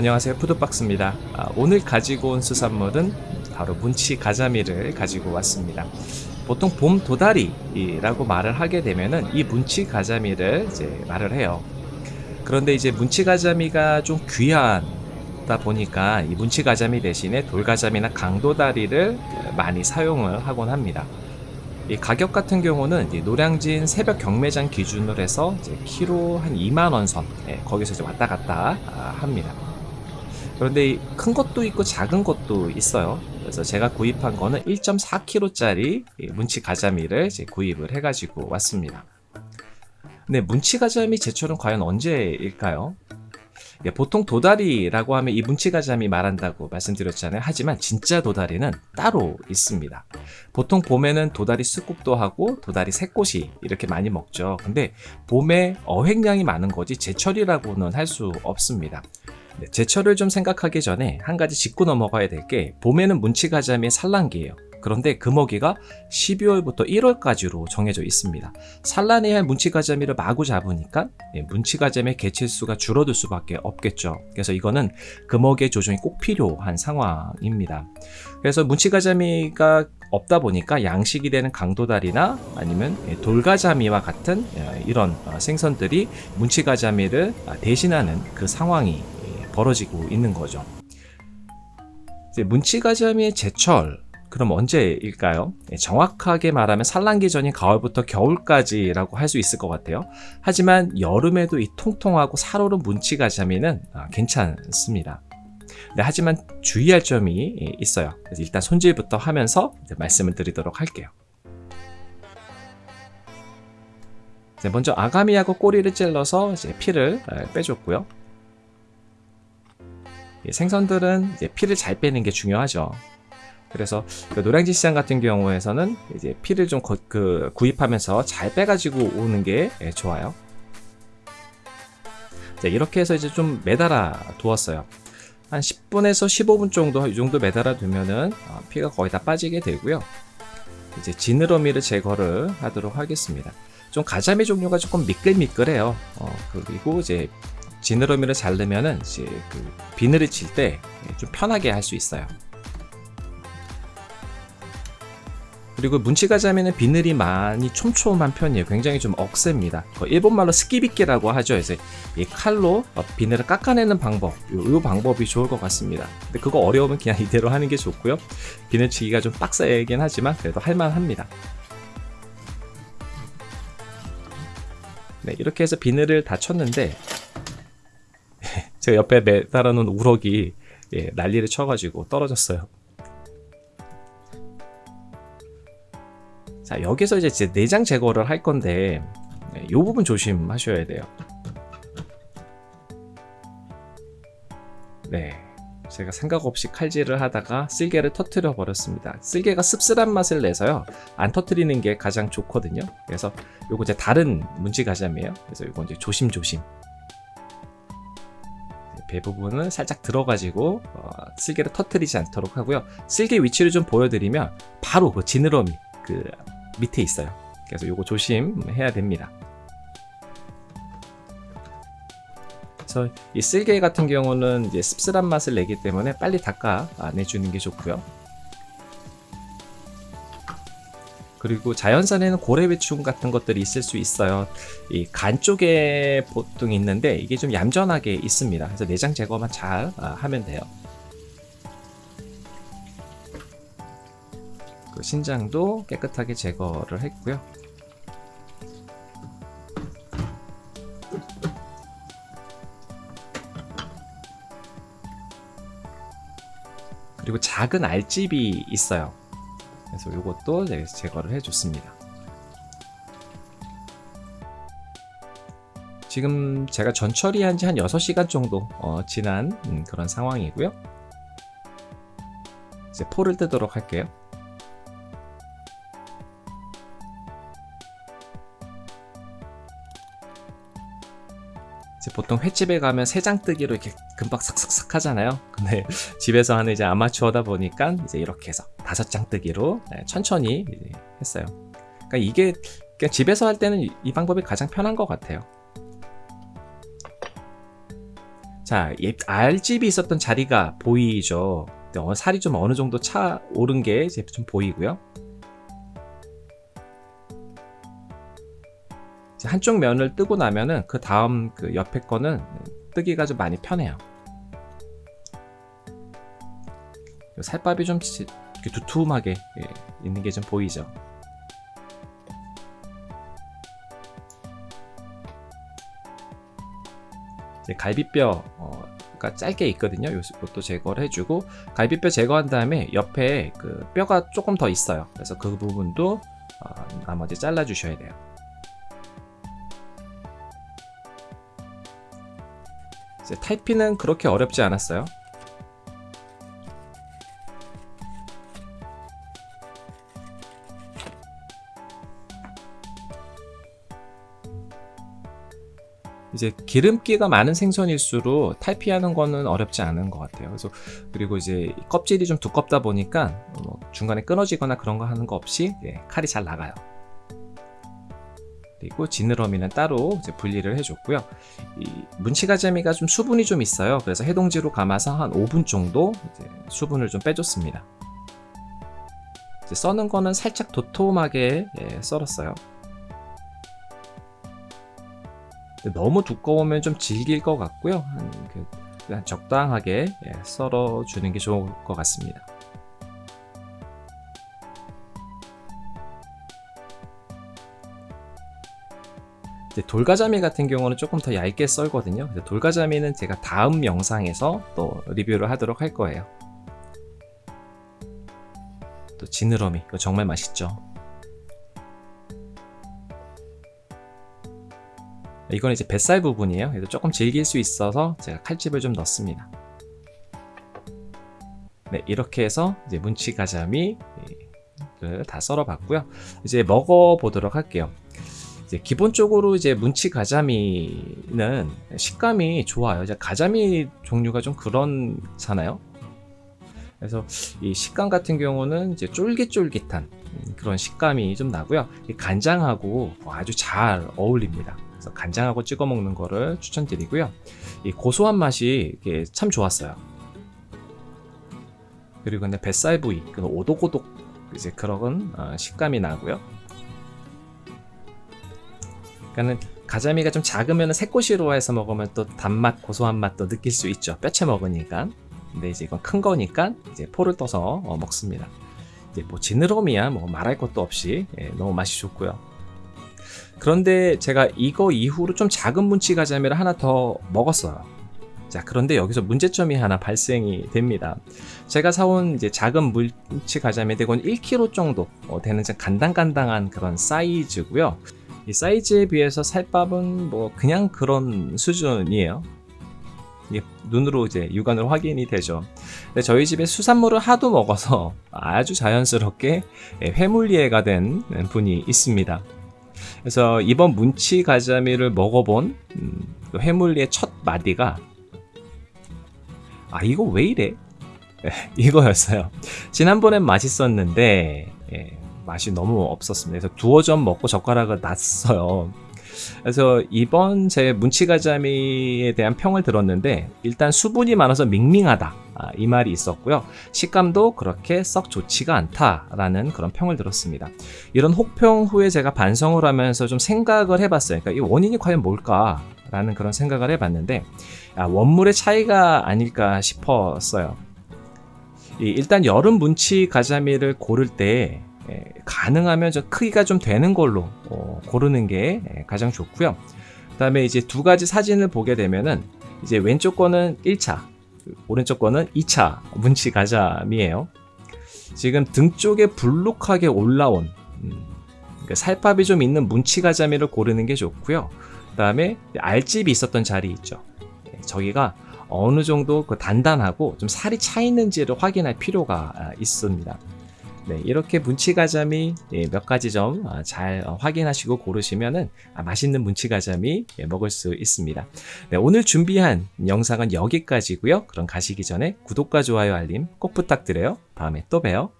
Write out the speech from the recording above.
안녕하세요. 푸드박스입니다. 아, 오늘 가지고 온 수산물은 바로 문치 가자미를 가지고 왔습니다. 보통 봄 도다리라고 말을 하게 되면은 이 문치 가자미를 이제 말을 해요. 그런데 이제 문치 가자미가 좀 귀하다 보니까 이 문치 가자미 대신에 돌가자미나 강도다리를 많이 사용을 하곤 합니다. 이 가격 같은 경우는 노량진 새벽 경매장 기준으로 해서 키로 한 2만원 선 예, 거기서 이제 왔다 갔다 아, 합니다 그런데 큰 것도 있고 작은 것도 있어요 그래서 제가 구입한 거는 1.4kg 짜리 문치 가자미를 구입을 해 가지고 왔습니다 근데 문치 가자미 제철은 과연 언제일까요? 예, 보통 도다리라고 하면 이 문치가자미 말한다고 말씀드렸잖아요. 하지만 진짜 도다리는 따로 있습니다. 보통 봄에는 도다리 쑥국도 하고 도다리 새꽃이 이렇게 많이 먹죠. 근데 봄에 어획량이 많은 거지 제철이라고는 할 수 없습니다. 네, 제철을 좀 생각하기 전에 한 가지 짚고 넘어가야 될 게 봄에는 문치가자미의 산란기예요. 그런데 금어기가 12월부터 1월까지로 정해져 있습니다. 산란해야 할 문치가자미를 마구 잡으니까 예, 문치가자미의 개체수가 줄어들 수밖에 없겠죠. 그래서 이거는 금어기의 조정이 꼭 필요한 상황입니다. 그래서 문치가자미가 없다 보니까 양식이 되는 강도다리나 아니면 예, 돌가자미와 같은 예, 이런 어, 생선들이 문치가자미를 아, 대신하는 그 상황이 벌어지고 있는 거죠. 문치가자미의 제철 그럼 언제일까요? 네, 정확하게 말하면 산란기 전인 가을부터 겨울까지라고 할 수 있을 것 같아요. 하지만 여름에도 이 통통하고 살오른 문치가자미는 아, 괜찮습니다. 네, 하지만 주의할 점이 있어요. 그래서 일단 손질부터 하면서 말씀을 드리도록 할게요. 네, 먼저 아가미하고 꼬리를 찔러서 피를 아, 빼줬고요. 생선들은 피를 잘 빼는 게 중요하죠. 그래서 그 노량진 시장 같은 경우에서는 이제 피를 좀 거, 그 구입하면서 잘 빼가지고 오는 게 예, 좋아요. 자, 이렇게 해서 이제 좀 매달아 두었어요. 한 10분에서 15분 정도 이 정도 매달아 두면은 어, 피가 거의 다 빠지게 되고요. 이제 지느러미를 제거를 하도록 하겠습니다. 좀 가자미 종류가 조금 미끌미끌해요. 어, 그리고 이제 지느러미를 자르면은 그 비늘을 칠 때 좀 편하게 할 수 있어요. 그리고 문치가자미는 비늘이 많이 촘촘한 편이에요. 굉장히 좀 억셉니다. 일본말로 스키비끼라고 하죠. 이제 이 칼로 비늘을 깎아내는 방법, 이 방법이 좋을 것 같습니다. 근데 그거 어려우면 그냥 이대로 하는 게 좋고요. 비늘치기가 좀 빡세긴 하지만 그래도 할만합니다. 네, 이렇게 해서 비늘을 다 쳤는데 제가 옆에 매달아 놓은 우럭이 예, 난리를 쳐가지고 떨어졌어요. 자 여기서 이제 내장 제거를 할 건데 네, 이 부분 조심하셔야 돼요. 네 제가 생각 없이 칼질을 하다가 쓸개를 터트려 버렸습니다. 쓸개가 씁쓸한 맛을 내서요 안 터트리는 게 가장 좋거든요. 그래서 요거 이제 다른 문지 가자미에요. 그래서 요거 이제 조심조심 배 부분은 살짝 들어가지고 어, 쓸개를 터트리지 않도록 하고요. 쓸개 위치를 좀 보여드리면 바로 그 지느러미 그 밑에 있어요. 그래서 이거 조심해야 됩니다. 그래서 이 쓸개 같은 경우는 이제 씁쓸한 맛을 내기 때문에 빨리 닦아 내주는 게 좋고요 그리고 자연산에는 고래배충 같은 것들이 있을 수 있어요. 이 간 쪽에 보통 있는데 이게 좀 얌전하게 있습니다. 그래서 내장 제거만 잘 아, 하면 돼요. 그 신장도 깨끗하게 제거를 했고요. 그리고 작은 알집이 있어요 그래서 이것도 제거를 해줬습니다. 지금 제가 전 처리한 지 한 6시간 정도 어, 지난 음, 그런 상황이고요. 이제 포를 뜨도록 할게요. 이제 보통 횟집에 가면 세 장 뜨기로 이렇게 금방 삭삭삭 하잖아요. 근데 집에서 하는 이제 아마추어다 보니까 이제 이렇게 해서 다섯 장 뜨기로 네, 천천히 했어요 그러니까 이게 그냥 집에서 할 때는 이 방법이 가장 편한 것 같아요 자, 예- 알집이 있었던 자리가 보이죠. 네, 어, 살이 좀 어느 정도 차 오른 게 좀 보이고요. 한쪽 면을 뜨고 나면은 그 다음 그 옆에 거는 뜨기가 좀 많이 편해요. 살밥이 좀 지- 이렇게 두툼하게 예, 있는 게 좀 보이죠. 이제 갈비뼈 가 짧게 있거든요. 이것도 제거를 해주고 갈비뼈 제거한 다음에 옆에 그 뼈가 조금 더 있어요. 그래서 그 부분도 어, 나머지 잘라 주셔야 돼요. 탈피는 그렇게 어렵지 않았어요. 이제 기름기가 많은 생선일수록 탈피하는 거는 어렵지 않은 것 같아요. 그래서 그리고 이제 껍질이 좀 두껍다 보니까 뭐 중간에 끊어지거나 그런 거 하는 거 없이 예, 칼이 잘 나가요. 그리고 지느러미는 따로 분리를 해줬고요. 이 문치가자미가 좀 수분이 좀 있어요. 그래서 해동지로 감아서 한 5분 정도 수분을 좀 빼줬습니다. 써는 거는 살짝 도톰하게 예, 썰었어요. 너무 두꺼우면 좀 질길 것 같고요. 그냥 적당하게 예, 썰어 주는 게 좋을 것 같습니다. 돌가자미 같은 경우는 조금 더 얇게 썰거든요. 돌가자미는 제가 다음 영상에서 또 리뷰를 하도록 할 거예요. 또 지느러미, 이거 정말 맛있죠. 이건 이제 뱃살 부분이에요. 그래서 조금 질길 수 있어서 제가 칼집을 좀 넣습니다. 네, 이렇게 해서 이제 문치 가자미를 다 썰어 봤고요. 이제 먹어 보도록 할게요. 이제 기본적으로 이제 문치 가자미는 식감이 좋아요. 이제 가자미 종류가 좀 그렇잖아요. 그래서 이 식감 같은 경우는 이제 쫄깃쫄깃한 그런 식감이 좀 나고요. 간장하고 아주 잘 어울립니다. 그래서 간장하고 찍어 먹는 거를 추천드리고요. 이 고소한 맛이 참 좋았어요. 그리고 근데 뱃살 부위, 그 오독오독 이제 그런 어, 식감이 나고요. 그러니까는 가자미가 좀 작으면 새꼬시로 해서 먹으면 또 단맛, 고소한 맛도 느낄 수 있죠. 뼈채 먹으니까. 근데 이제 이건 큰 거니까 이제 포를 떠서 어, 먹습니다. 이제 뭐 지느러미야 뭐 말할 것도 없이 예, 너무 맛이 좋고요. 그런데 제가 이거 이후로 좀 작은 문치 가자미를 하나 더 먹었어요. 자, 그런데 여기서 문제점이 하나 발생이 됩니다. 제가 사온 이제 작은 문치 가자미 대곤 1kg 정도 어, 되는 간당간당한 그런 사이즈고요. 이 사이즈에 비해서 살밥은 뭐 그냥 그런 수준이에요. 이게 눈으로 이제 육안으로 확인이 되죠. 근데 저희 집에 수산물을 하도 먹어서 아주 자연스럽게 회물리해가 된 분이 있습니다. 그래서 이번 문치 가자미를 먹어본 음, 회물리의 첫 마디가 아 이거 왜 이래? 이거였어요. 지난번엔 맛있었는데 예, 맛이 너무 없었습니다. 그래서 두어 점 먹고 젓가락을 놨어요. 그래서 이번 제 문치가자미에 대한 평을 들었는데 일단 수분이 많아서 밍밍하다. 아, 이 말이 있었고요. 식감도 그렇게 썩 좋지가 않다라는 그런 평을 들었습니다. 이런 혹평 후에 제가 반성을 하면서 좀 생각을 해봤어요. 그러니까 이 원인이 과연 뭘까 라는 그런 생각을 해봤는데 아, 원물의 차이가 아닐까 싶었어요. 일단 여름 문치 가자미를 고를 때 예, 가능하면 좀 크기가 좀 되는 걸로 어, 고르는 게 예, 가장 좋고요. 그 다음에 이제 두 가지 사진을 보게 되면은 이제 왼쪽 거는 1차, 오른쪽 거는 2차 문치 가자미예요. 지금 등 쪽에 불룩하게 올라온 음, 그러니까 살밥이 좀 있는 문치 가자미를 고르는 게 좋고요. 그 다음에 알집이 있었던 자리 있죠. 예, 저기가 어느 정도 그 단단하고 좀 살이 차 있는지를 확인할 필요가 있습니다. 네, 이렇게 문치가자미 예, 몇 가지 점잘 아, 어, 확인하시고 고르시면은 아, 맛있는 문치가자미 예, 먹을 수 있습니다. 네, 오늘 준비한 영상은 여기까지고요. 그럼 가시기 전에 구독과 좋아요 알림 꼭 부탁드려요. 다음에 또 봬요.